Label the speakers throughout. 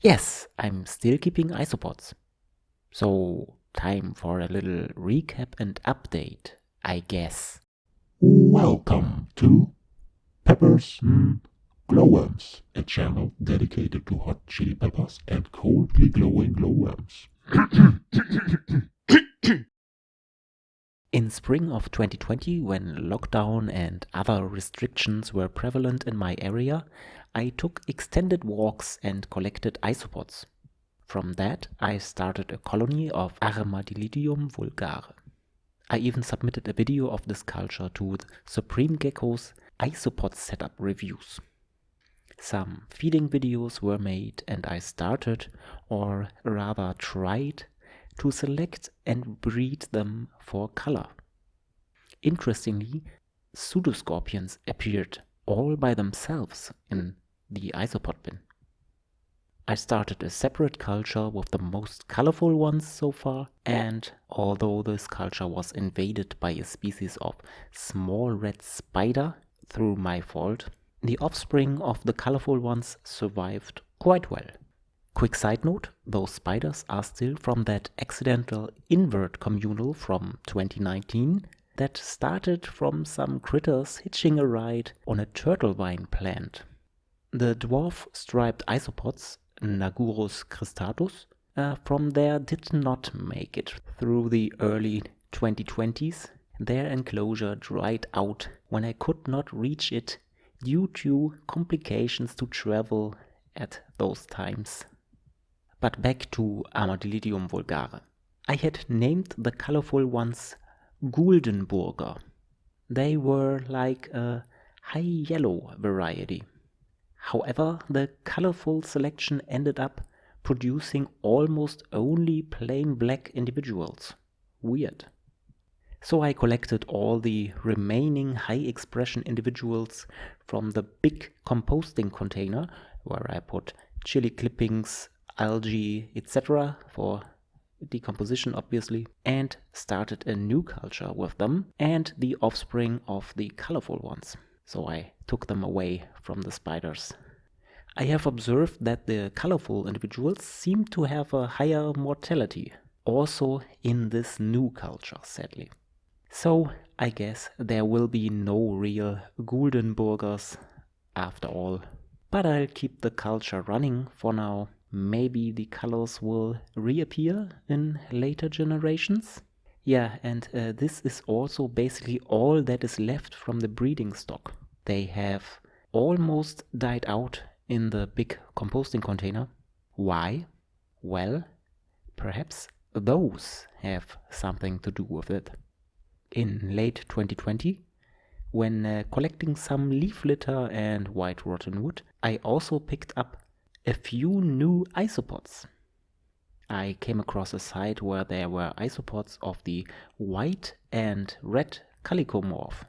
Speaker 1: Yes, I'm still keeping isopods. So, time for a little recap and update, I guess.
Speaker 2: Welcome to Peppers mm, Glowworms, a channel dedicated to hot chili peppers and coldly glowing glowworms.
Speaker 1: In spring of 2020, when lockdown and other restrictions were prevalent in my area, I took extended walks and collected isopods. From that, I started a colony of Armadillidium vulgare. I even submitted a video of this culture to the Supreme Gecko's isopod setup reviews. Some feeding videos were made and I started, or rather tried, to select and breed them for color. Interestingly, pseudoscorpions appeared all by themselves in the isopod bin. I started a separate culture with the most colorful ones so far, and although this culture was invaded by a species of small red spider through my fault, the offspring of the colorful ones survived quite well. Quick side note, those spiders are still from that accidental invert communal from 2019 that started from some critters hitching a ride on a turtle vine plant. The dwarf striped isopods, Nagurus cristatus, uh, from there did not make it through the early 2020s. Their enclosure dried out when I could not reach it due to complications to travel at those times. But back to Armadillidium vulgare. I had named the colorful ones Guldenburger. They were like a high yellow variety. However, the colorful selection ended up producing almost only plain black individuals. Weird. So I collected all the remaining high expression individuals from the big composting container where I put chili clippings, algae, etc. for decomposition obviously and started a new culture with them and the offspring of the colorful ones. So I took them away from the spiders. I have observed that the colorful individuals seem to have a higher mortality, also in this new culture sadly. So I guess there will be no real Guldenburgers after all. But I'll keep the culture running for now maybe the colors will reappear in later generations. Yeah, and uh, this is also basically all that is left from the breeding stock. They have almost died out in the big composting container. Why? Well, perhaps those have something to do with it. In late 2020, when uh, collecting some leaf litter and white rotten wood, I also picked up a few new isopods. I came across a site where there were isopods of the white and red calicomorph.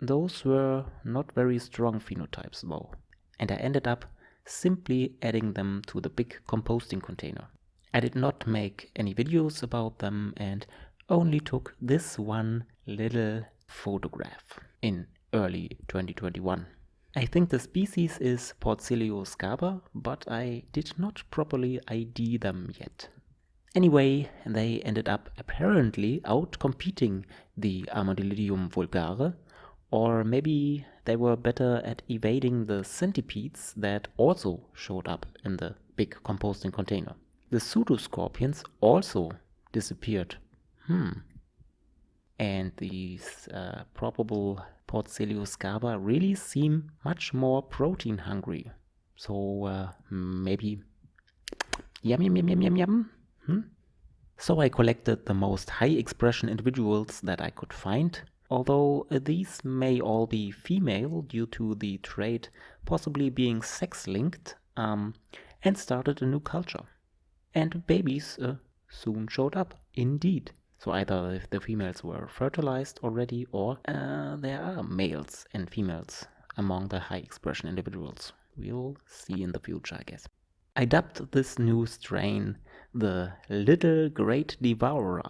Speaker 1: Those were not very strong phenotypes though, and I ended up simply adding them to the big composting container. I did not make any videos about them and only took this one little photograph in early 2021. I think the species is Porcellio scaber, but I did not properly ID them yet. Anyway, they ended up apparently outcompeting the Armadillidium vulgare, or maybe they were better at evading the centipedes that also showed up in the big composting container. The pseudoscorpions also disappeared. Hmm. And these uh, probable Porcellio scaber really seem much more protein hungry. So uh, maybe yum yum yum yum yum yum. Hmm? So I collected the most high expression individuals that I could find, although uh, these may all be female due to the trait possibly being sex linked, um, and started a new culture. And babies uh, soon showed up, indeed. So either the females were fertilized already or uh, there are males and females among the high expression individuals. We'll see in the future, I guess. I dubbed this new strain the Little Great Devourer.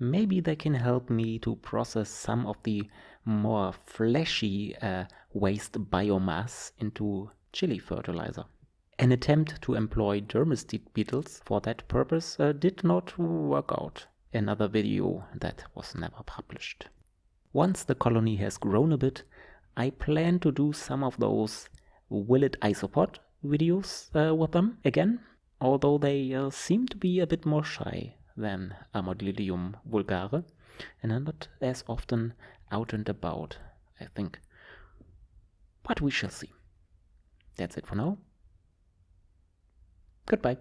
Speaker 1: Maybe they can help me to process some of the more fleshy uh, waste biomass into chili fertilizer. An attempt to employ dermestid beetles for that purpose uh, did not work out. Another video that was never published. Once the colony has grown a bit, I plan to do some of those Will it isopod videos uh, with them again, although they uh, seem to be a bit more shy than Armadillium vulgare and are not as often out and about, I think. But we shall see. That's it for now. Goodbye.